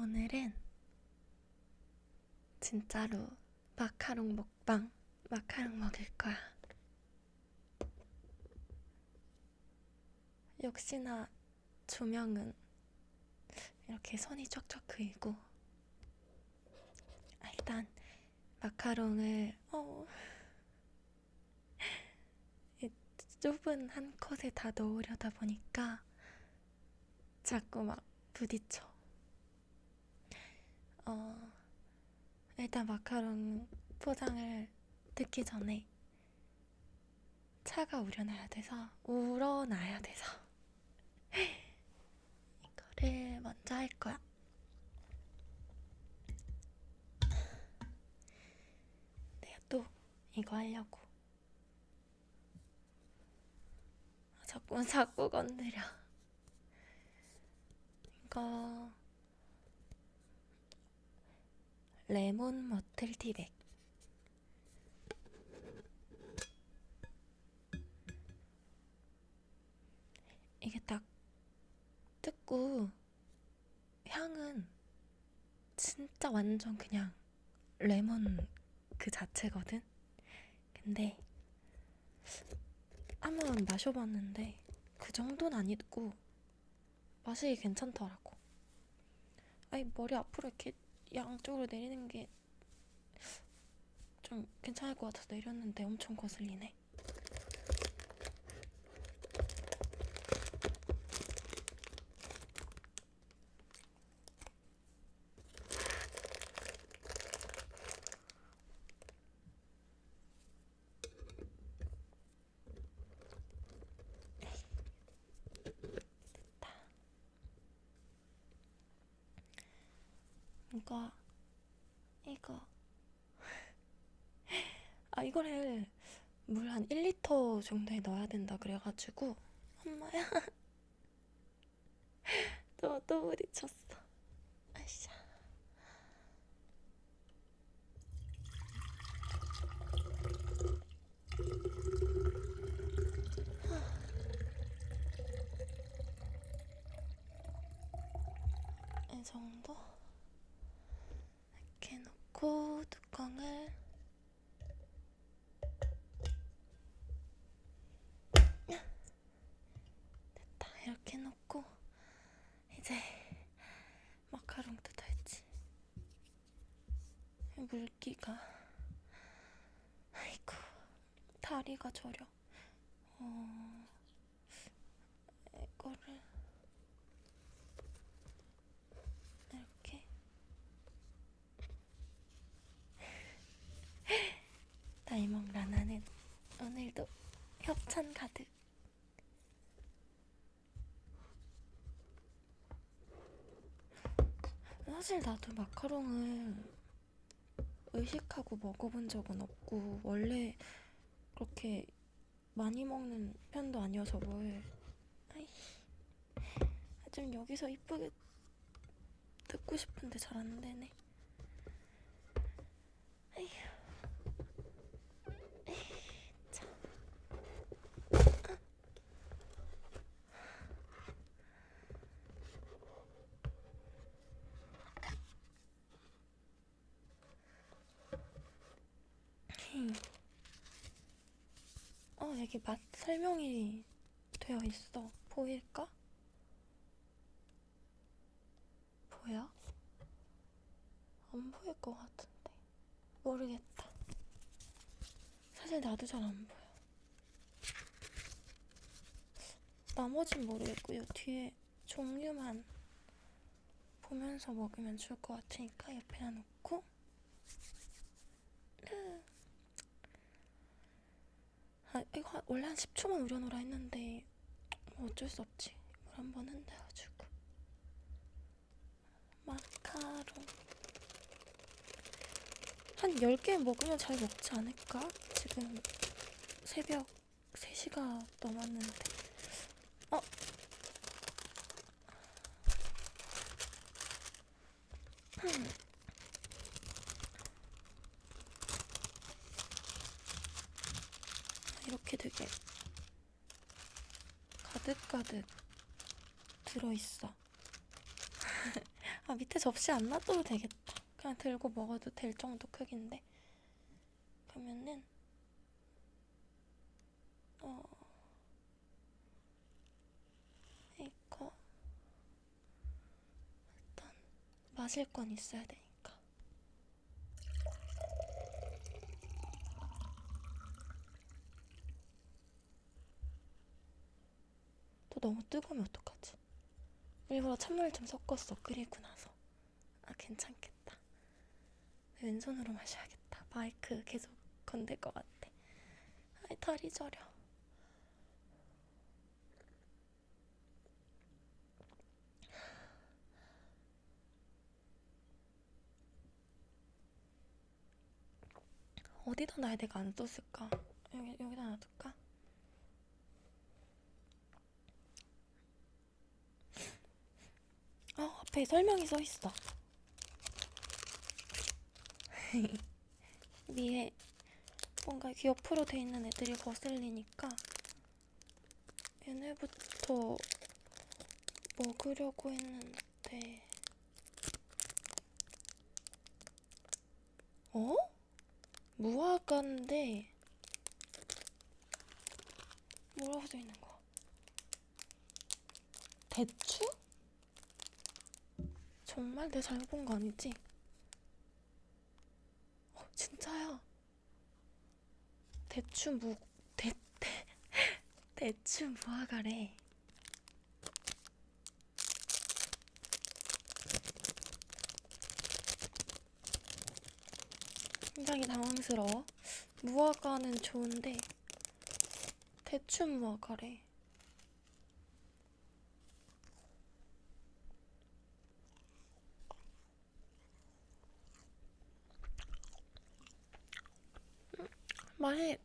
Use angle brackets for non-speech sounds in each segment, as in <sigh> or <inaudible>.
오늘은 진짜로 마카롱 먹방, 마카롱 먹을 거야. 역시나 조명은 이렇게 손이 쫙쫙 그이고 아, 일단 마카롱을 어, 이 좁은 한 컷에 다 넣으려다 보니까 자꾸 막 부딪혀. 어, 일단 마카롱 포장을 듣기 전에 차가 우려나야 돼서 우러나야 돼서 <laughs> 이거를 먼저 할 거야. 내가 또 이거 하려고. 아, 자꾸 자꾸 건드려. 이거 레몬 머틀 티백. 이게 딱 뜯고 향은 진짜 완전 그냥 레몬 그 자체거든. 근데 한번 마셔봤는데 그 정도는 아니고 맛이 괜찮더라고. 아니 머리 앞으로 이렇게 양쪽으로 내리는 게 좀 괜찮을 것 같아서 내렸는데 엄청 거슬리네. 이거 이거 아 이거를 물 한 1리터 정도에 넣어야 된다 그래가지고 엄마야. <laughs> 또 또 부딪혔어 아이샤 이 정도 이렇게 놓고 뚜껑을 됐다 이렇게 놓고 이제 마카롱 뜯어야지 물기가 아이고 다리가 저려. 어 이거를 이렇게. 다이먹 라나는 오늘도 협찬 가득. 사실 나도 마카롱을 의식하고 먹어본 적은 없고 원래 그렇게 많이 먹는 편도 아니어서 뭘. 좀 여기서 이쁘게 듣고 싶은데 잘 안 되네 어, 여기 맛 설명이 되어 있어. 보일까? 보여? 안 보일 것 같은데. 모르겠다. 사실 나도 잘 안 보여. 나머진 모르겠고요. 뒤에 종류만 보면서 먹으면 좋을 것 같으니까 옆에다 놓고 아, 이거 한- 원래 한 10초만 우려놓으라 했는데 뭐 어쩔 수 없지. 물 한 번 흔들어주고 마카롱 한 10개 먹으면 잘 먹지 않을까? 지금 새벽 3시가 넘었는데 어? 음. 이렇게 되게 밑에 접시 안 놔둬도 되겠다. 그냥 들고 먹어도 될 정도 크기인데. 그러면은, 어, 이거, 일단, 마실 건 있어야 되니까. 또 너무 뜨거우면 어떡하지? 일부러 찬물 좀 섞었어, 끓이고 나서. 아, 괜찮겠다. 왼손으로 마셔야겠다. 마이크 계속 건들 것 같아. 아이, 다리 저려. 어디다 놔야 내가 안 떴을까? 여기, 여기다 놔둘까? 어, 앞에 설명이 써 있어. <laughs> 위에 뭔가 이렇게 옆으로 돼 있는 애들이 거슬리니까 얘네부터 먹으려고 했는데 어? 무화과인데 뭐라고 써 있는 거야? 대추? 정말 내 잘못 본 거 아니지? 어, 진짜야. 대추 무, 대, 대, <laughs> 대추 무화과래. 굉장히 당황스러워. 무화과는 좋은데, 대추 무화과래. 맛이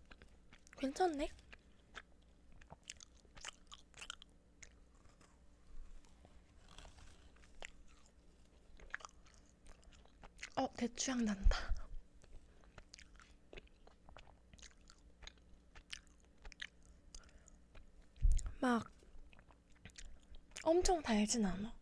괜찮네. 어, 대추향 난다. 막 엄청 달진 않아.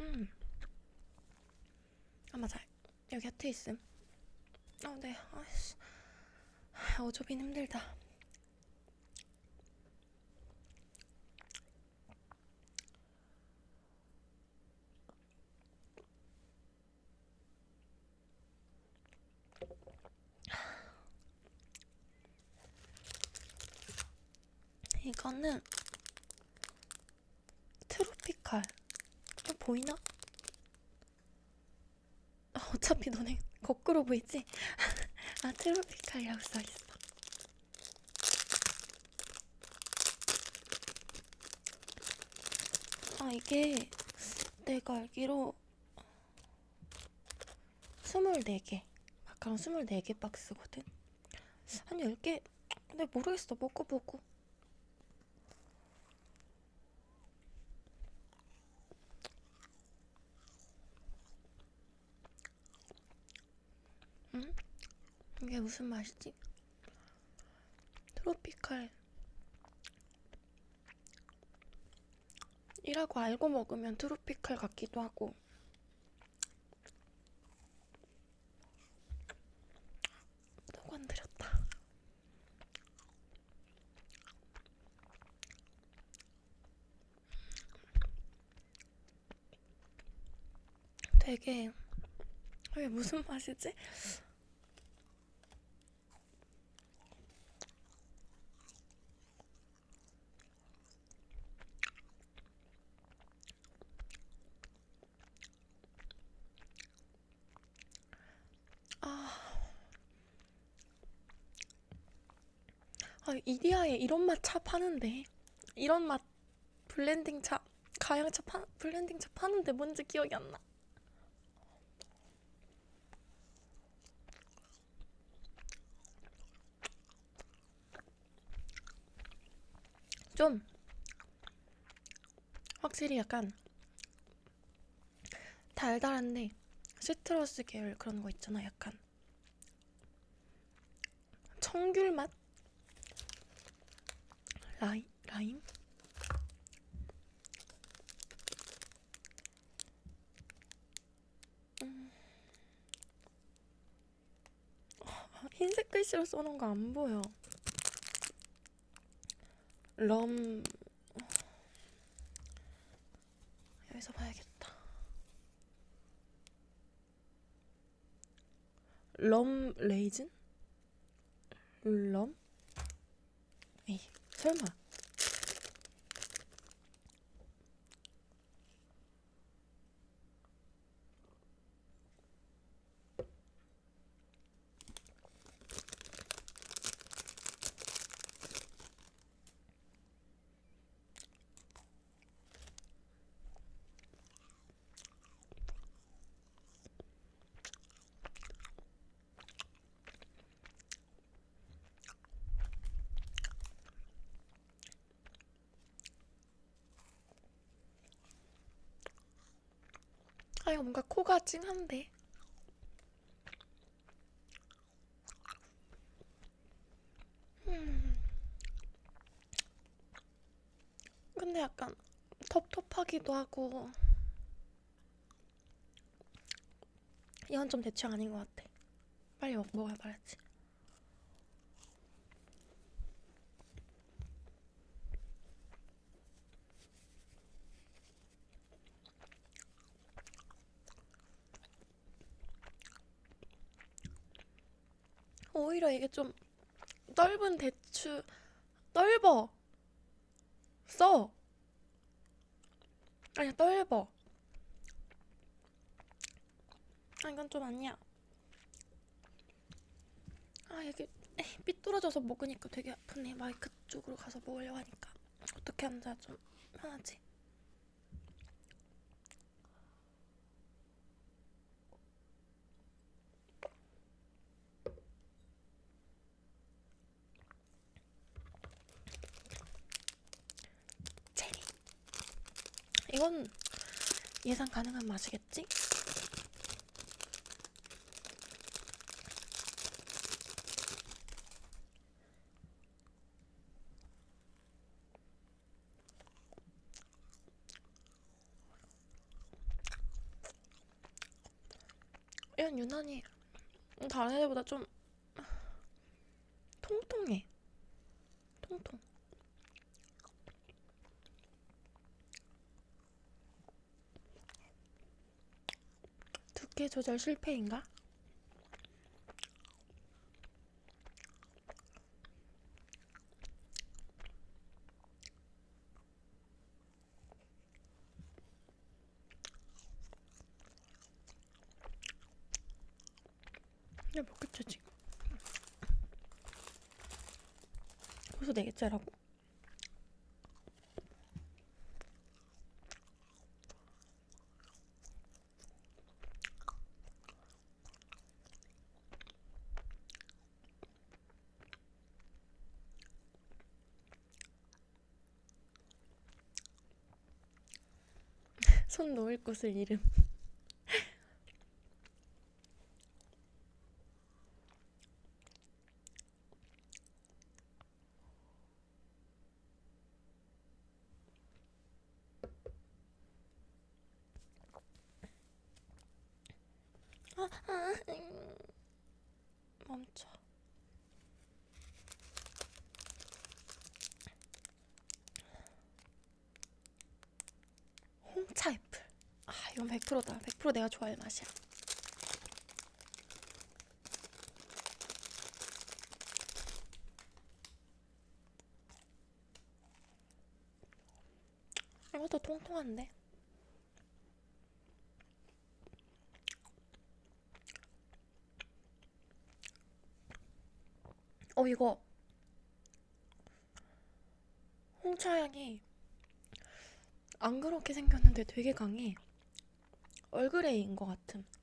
음. 아 맞아. 하트 있음. 어, 네. 아이씨. 어조빈 힘들다. 이거는 트로피칼. 어, 보이나? 어, 어차피 너네 거꾸로 보이지? <laughs> 아, 트로피칼이라고 써있어. 아, 이게 내가 알기로 24개. 마카롱 24개 박스거든? 한 10개? 근데 모르겠어. 먹고 보고. 응? 무슨 맛이지? 트로피칼 이라고 알고 먹으면 트로피칼 같기도 하고 또 건드렸다 되게 이게 무슨 맛이지? 아, 이런 맛 차 파는데 이런 맛 blending 차 가향차 파 blending 차 파는데 뭔지 기억이 안 나. 좀 확실히 약간 달달한데 citrus 계열 그런 거 있잖아 약간 청귤 맛? 라임? 라임? 음. 아, 흰색 글씨로 써놓은 거 안 보여 럼 여기서 봐야겠다 럼 레이즌? 럼? 에이 설마 아 이거 뭔가 코가 찡한데. 음. 근데 약간 텁텁하기도 하고 이건 좀내 취향 아닌 것 같아. 빨리 먹, 먹어야 말았지 오히려 이게 좀 넓은 대추 넓어. 써. 아니야 넓어. 아 이건 좀 아니야. 아 이게 삐뚤어져서 먹으니까 되게 아프네. 마이크 쪽으로 가서 먹으려고 하니까. 어떻게 앉아야 좀 편하지 이건 예상 가능한 맛이겠지? 이건 유난히 다른 애들보다 좀 통통해. 통통. 두께 조절 실패인가? 이게 몇 개째 지금? 벌써 네 개째라고? 손 놓을 곳을 잃음. <laughs> 아, 아, 음. 멈춰. 홍차 애플. 아, 이건 100%다. 100% 내가 좋아할 맛이야. 이것도 통통한데? 어, 이거 홍차 향이 안 그렇게 생겼는데 되게 강해. 얼그레이인 것 같음. 음.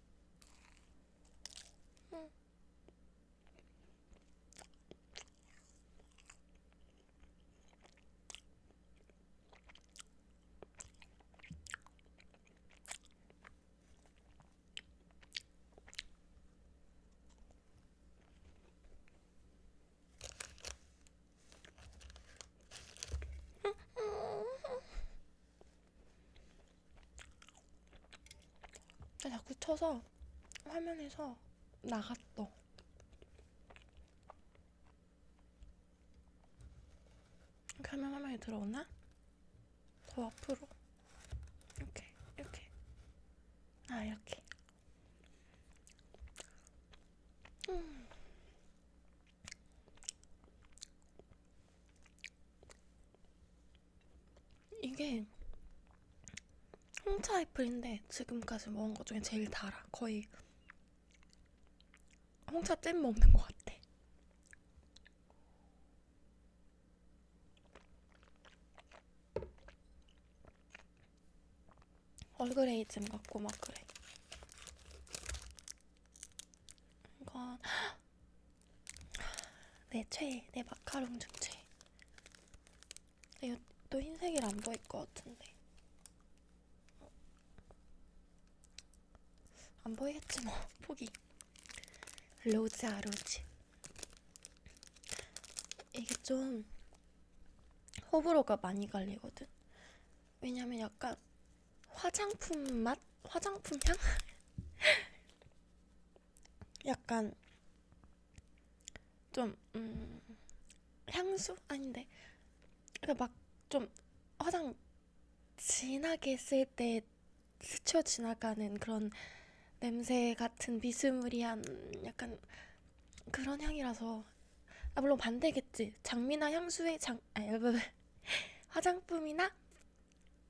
자꾸 쳐서 화면에서 나갔어. 홍차 애플인데 지금까지 먹은 것 중에 제일 달아. 거의 홍차 잼 먹는 것 같아. 얼그레이 잼 같고 막 그래. 이건 <gasps> 내 최애, 내 마카롱 중 최애. 이거 또 흰색이라 안 보일 것 같은데. 안 보이겠지 뭐 포기 로즈아 로즈 이게 좀 호불호가 많이 갈리거든 왜냐면 약간 화장품 맛? 화장품 향? <laughs> 약간 좀 음, 향수? 아닌데 그러니까 막 좀 화장 진하게 쓸 때 스쳐 지나가는 그런 냄새 같은 비스무리한 약간 그런 향이라서. 아 물론 반대겠지. 장미나 향수에 장 아니 <laughs> 화장품이나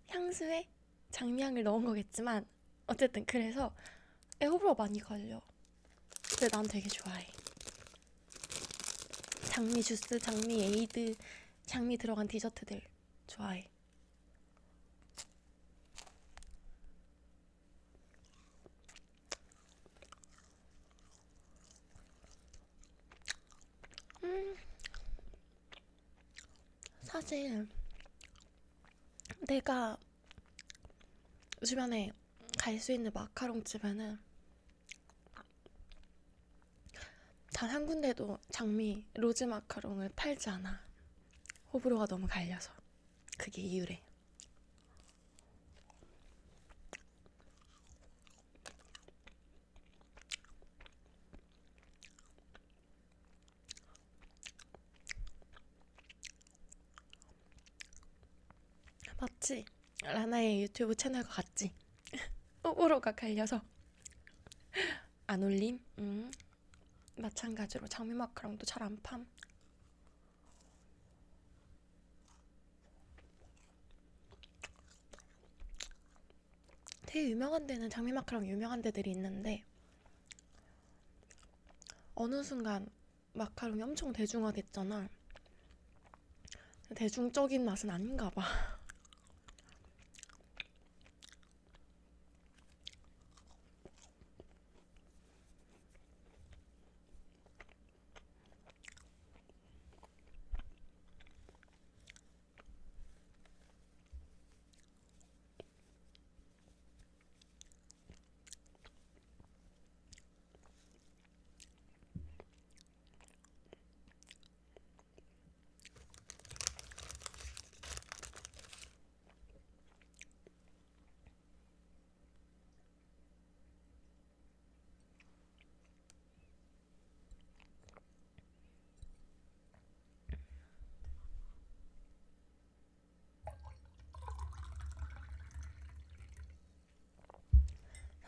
향수에 장미향을 넣은 거겠지만 어쨌든 그래서 호불호 많이 갈려. 근데 난 되게 좋아해. 장미 주스, 장미 에이드, 장미 들어간 디저트들 좋아해 사실 내가 주변에 갈 수 있는 마카롱 집에는 단 한 군데도 장미 로즈 마카롱을 팔지 않아. 호불호가 너무 갈려서. 그게 이유래. 맞지? 라나의 유튜브 채널과 같지? 호불호가 갈려서 안 올림? 음. 마찬가지로 장미 마카롱도 잘 안 팜. 되게 유명한 데는 장미 마카롱 유명한 데들이 있는데 어느 순간 마카롱이 엄청 대중화됐잖아. 대중적인 맛은 아닌가 봐.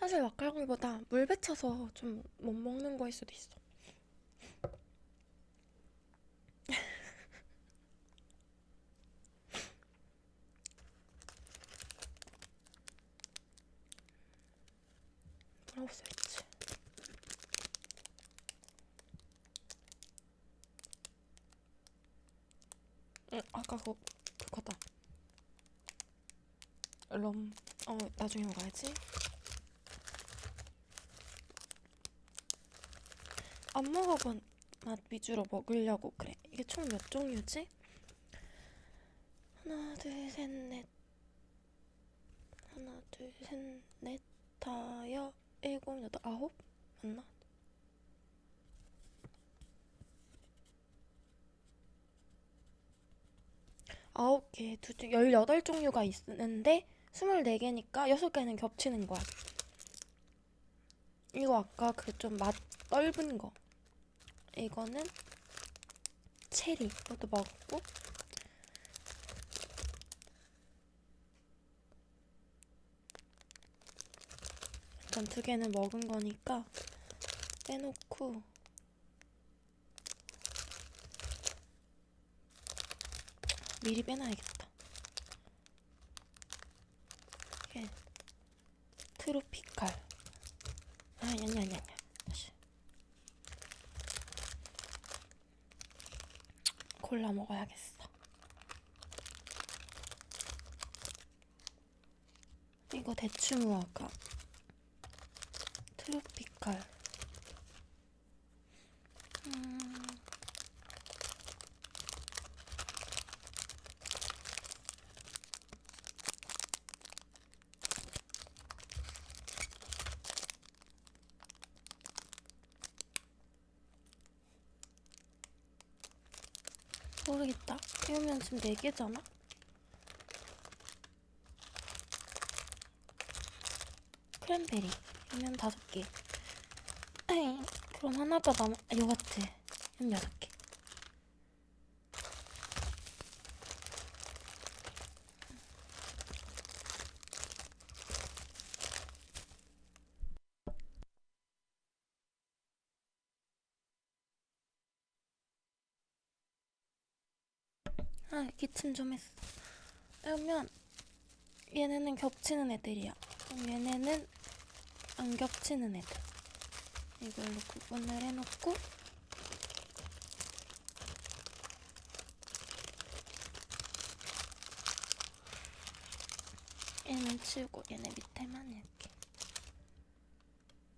사실 마카롱보다 물 배쳐서 좀 못 먹는 거일 수도 있어. <laughs> 아까 그거, 그거다. 럼, 어, 나중에 먹어야지. 안 먹어본 맛 위주로 먹으려고 그래. 이게 총 몇 종류지? 하나, 둘, 셋, 넷. 하나, 둘, 셋, 넷, 다여, 일곱, 여덟, 아홉? 맞나? 아홉 개, 두 종, 열여덟 종류가 있는데 스물네 개니까 여섯 개는 겹치는 거야. 이거 아까 그 좀맛 떫은 거. 이거는 체리. 이것도 먹었고. 일단 두 개는 먹은 거니까 빼놓고 미리 빼놔야겠다. 이게 트로피칼. 아, 아니, 아니, 아니, 아니. 다시. 골라 먹어야겠어. 이거 대충 아까 트로피칼. 음. 모르겠다. 이러면 지금 4개잖아? 크랜베리. 이면 5개. 에이, 그럼 하나가 남아. 아, 요거트. 이면 6개. 아, 기침 좀 했어. 그러면 얘네는 겹치는 애들이야. 그럼 얘네는 안 겹치는 애들. 이걸로 구분을 해놓고 얘는 치우고 얘네 밑에만 이렇게.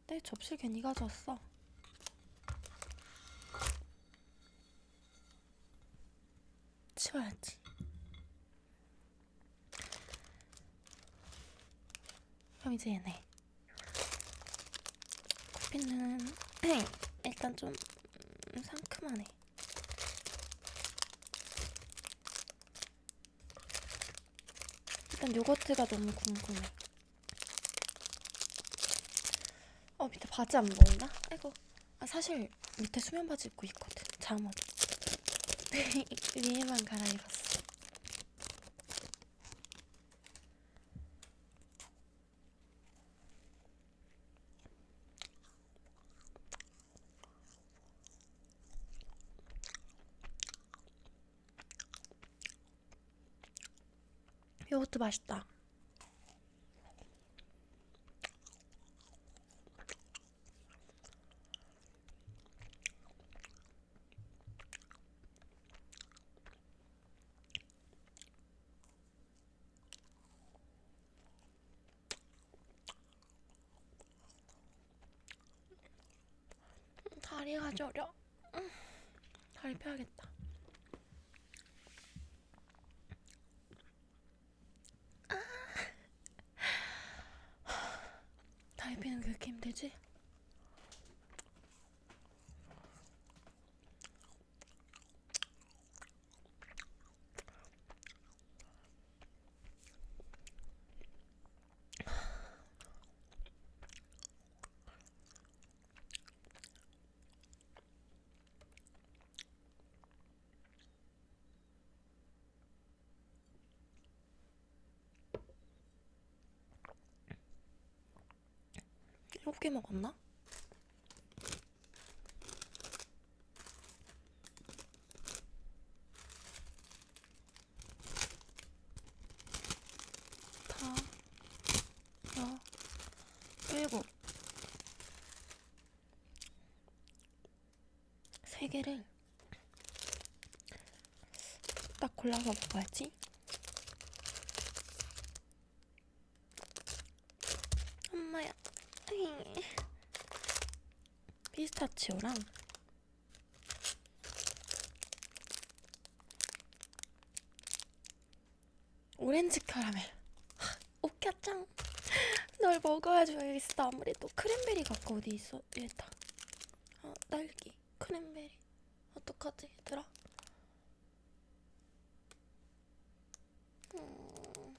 내 접시 괜히 가져왔어. 치워야지. 이제 얘네. 커피는 <clears throat> 일단 좀 음, 상큼하네. 일단 요거트가 너무 궁금해. 어 밑에 바지 안 보이나? 아이고. 아 사실 밑에 수면 바지 입고 있거든. 잠옷. <laughs> 위에만 갈아입었어. 요거트 맛있다. 다리가 저려. 음, 다리 펴야겠다. 다리 펴는 게 그렇게 힘들지? 개 먹었나? 다, 여, 일곱. 세 개를 딱 골라서 먹어야지. 엄마야. 피스타치오랑. 오렌지 카라멜. 하, 오캬짱 <laughs> 널 먹어야 줘야겠어? 아무래도 크랜베리가 아까 어디 있어? 얘다 어, 딸기 크랜베리 어떡하지 얘들아 음.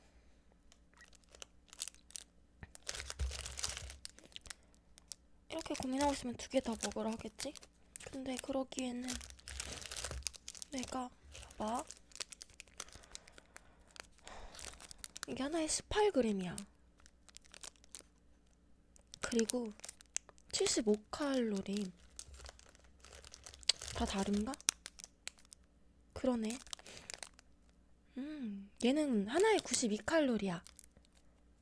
이렇게 고민하고 있으면 두 개 다 먹으라 하겠지? 근데 그러기에는 내가 봐봐. 이게 하나에 18g이야. 그리고 75칼로리. 다 다른가? 그러네. 음 얘는 하나에 92칼로리야.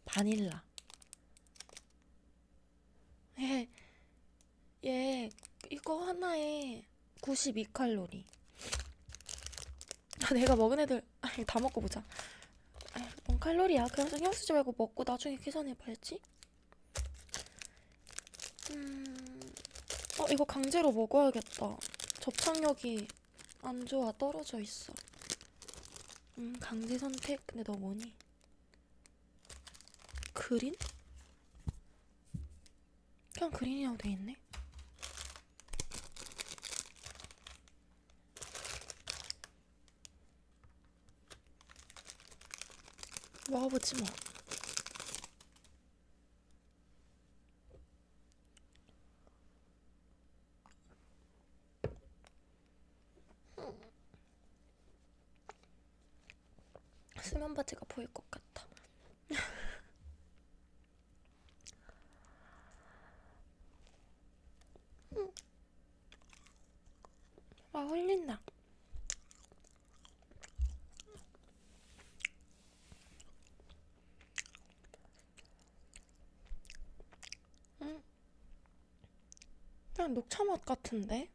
바닐라. 얘, 얘 이거 하나에 92칼로리. 아, 내가 먹은 애들 아니, 다 먹고 보자. 아이, 뭔 칼로리야? 그냥 신경 쓰지 말고 먹고 나중에 계산해봐야지. 음, 어 이거 강제로 먹어야겠다. 접착력이 안 좋아 떨어져 있어. 음 강제 선택? 근데 너 뭐니? 그린? 그냥 그린이라고 돼 있네. 먹어보지 뭐. 수면 바지가 보일 것 같아. 아, 홀린다. 음. 그냥 녹차 맛 같은데?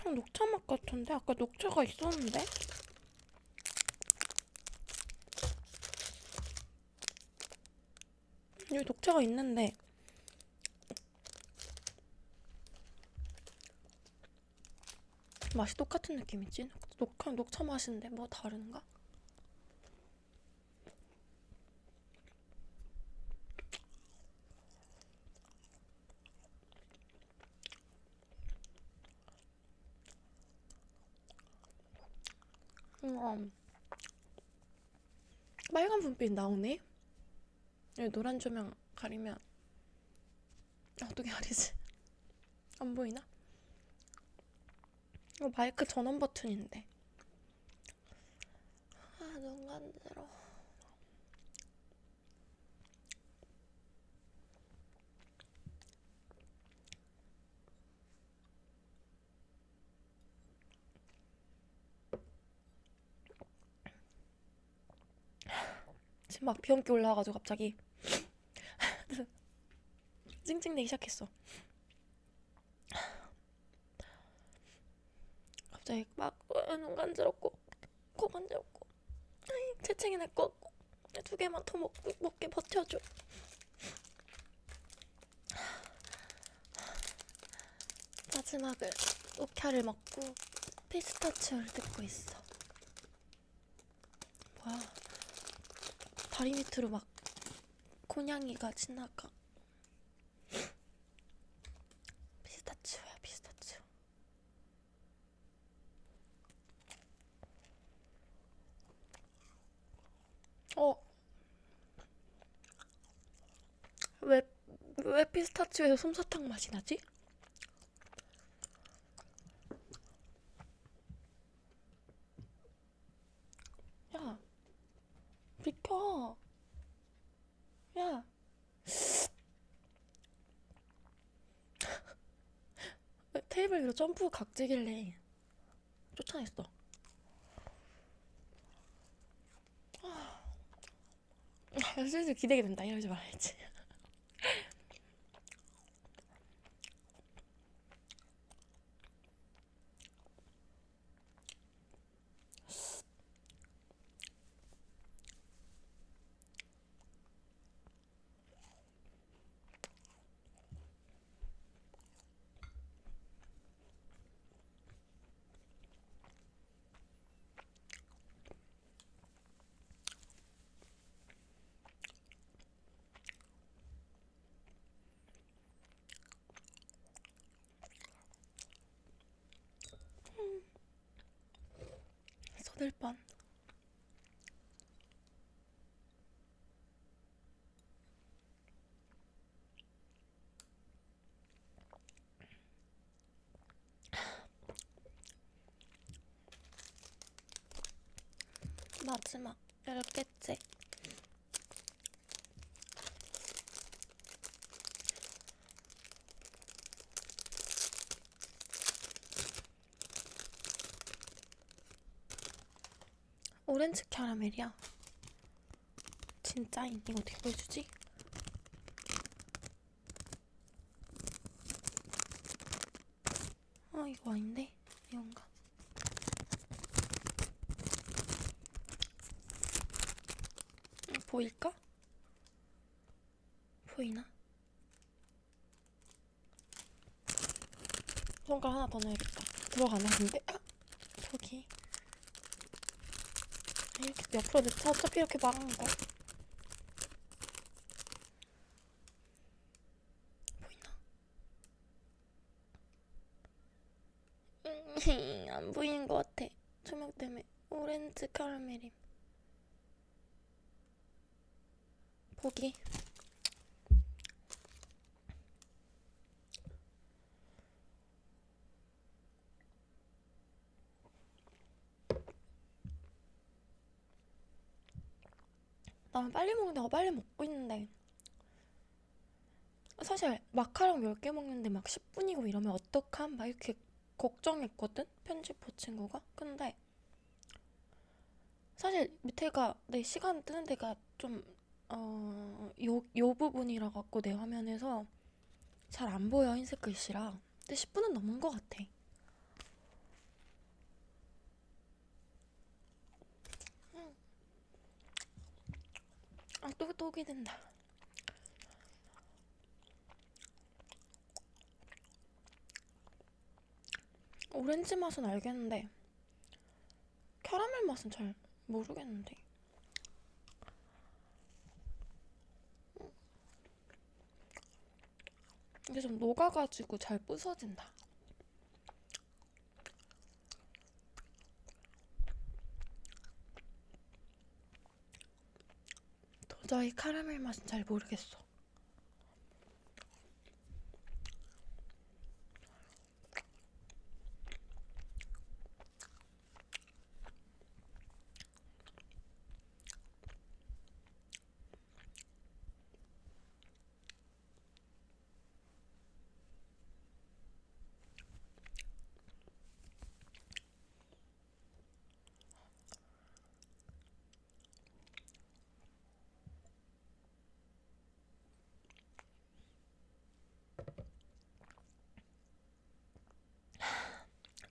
그냥 녹차 맛 같은데? 아까 녹차가 있었는데? 여기 녹차가 있는데 맛이 똑같은 느낌이지? 녹, 그냥 녹차 맛인데 뭐 다른가? 음, 빨간 분빛 나오네? 노란 조명 가리면 어떻게 가리지? <laughs> 안 보이나? 이거 마이크 전원 버튼인데. 아, 눈 간지러. 지 막 비염기 올라와가지고 갑자기 <laughs> 찡찡대기 시작했어. 갑자기 막 눈 간지럽고 코 간지럽고 것 같고 두 개만 더 먹, 먹게 버텨줘. 마지막을 녹차를 먹고 피스타치오를 뜯고 있어. 뭐야? 다리 밑으로 막 곤양이가 지나가. 피스타치오야, 피스타치오. 어. 왜, 왜 피스타치오에서 솜사탕 맛이 나지? 야, 비켜. 야. 왜 테이블 위로 점프 각지길래 쫓아냈어. 아, 슬슬 기대게 된다. 이러지 말아야지. 마지막 열 개째. 오렌지 캐러멜이야. 진짜인 이거 어떻게 보여주지? 아 이거 아닌데 이건가? 음, 보일까? 보이나? 손가락 하나 더 넣어야겠다. 들어가나 근데? 아! 저기 이렇게 옆으로 넣자 어차피 이렇게 막은 거 보이나? 음, <laughs> 안 보이는 것 같아 조명 때문에 오렌지 카라멜임 보기 나는 빨리 먹는데 어 빨리 먹고 있는데 사실 마카롱 10개 먹는데 막 10분이고 이러면 어떡함? 막 이렇게 걱정했거든? 편집부 친구가? 근데 사실 밑에가 내 시간 뜨는 데가 좀 어, 요, 요 부분이라 갖고 내 화면에서 잘 안 보여 흰색 글씨라 근데 10분은 넘은 것 같아 음. 아, 또, 또 기된다. 오렌지 맛은 알겠는데, 캐러멜 맛은 잘 모르겠는데. 이게 좀 녹아가지고 잘 부서진다. 도저히 카라멜 맛은 잘 모르겠어.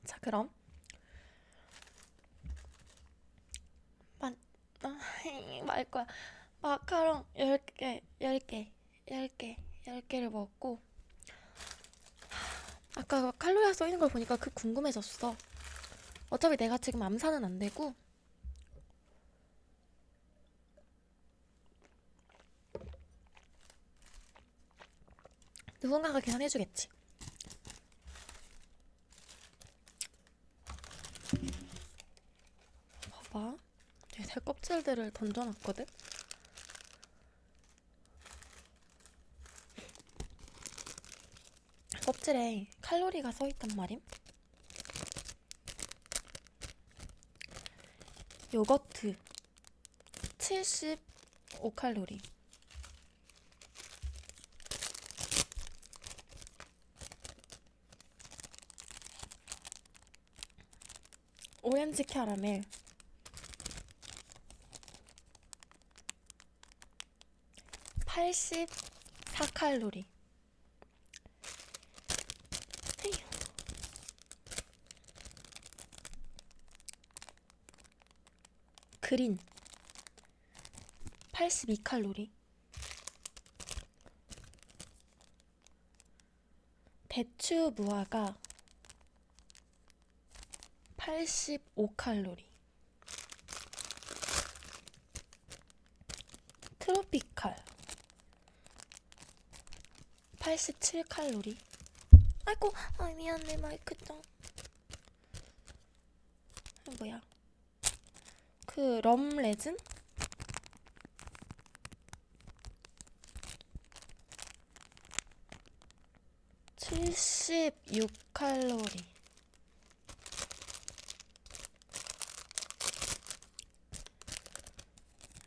자, 그럼. 만, 아, <laughs> 말 거야. 마카롱 10개, 10개, 10개, 10개를 먹고. 아까 칼로리가 써 있는 걸 보니까 그 궁금해졌어. 어차피 내가 지금 암산은 안 되고. 누군가가 계산해주겠지. 봐봐. 껍질들을 던져놨거든? 껍질에 칼로리가 써있단 말임. 요거트 75칼로리. 오렌지 캐러멜 84칼로리. 그린 82칼로리. 대추 무화과 85칼로리. 트로피칼 87칼로리. 아이고, 아 미안해 마이크 짱. 아, 뭐야? 그 럼 레진? 칠십육 칼로리.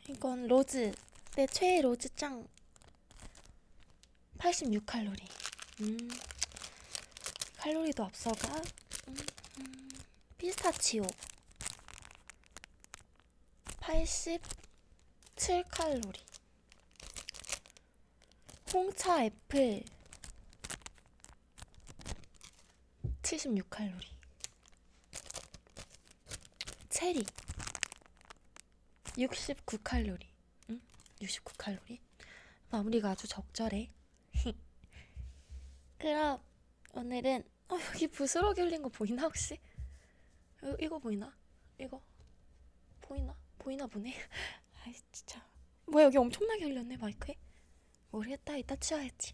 이건 로즈 내 최애 로즈 짱 86칼로리. 음. 칼로리도 앞서가. 음, 음. 피스타치오. 87칼로리. 홍차 애플. 76칼로리. 체리. 69칼로리. 응? 69칼로리? 마무리가 아주 적절해 그럼 오늘은 어 여기 부스러기 흘린 거 보이나 혹시? 이거, 이거 보이나? 이거? 보이나? 보이나 보네? <laughs> 아이 진짜. 뭐야 여기 엄청나게 흘렸네 마이크에? 모르겠다 이따 치워야지.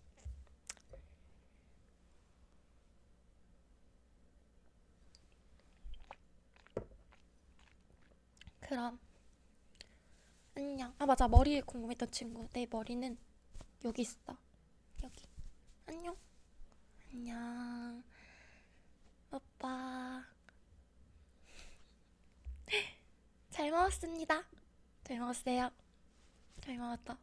그럼. 안녕. 아 맞아. 머리 궁금했던 친구. 내 머리는 여기 있어. 여기. 안녕 안녕. 오빠. <laughs> 잘 먹었습니다. 잘 먹었어요. 잘 먹었다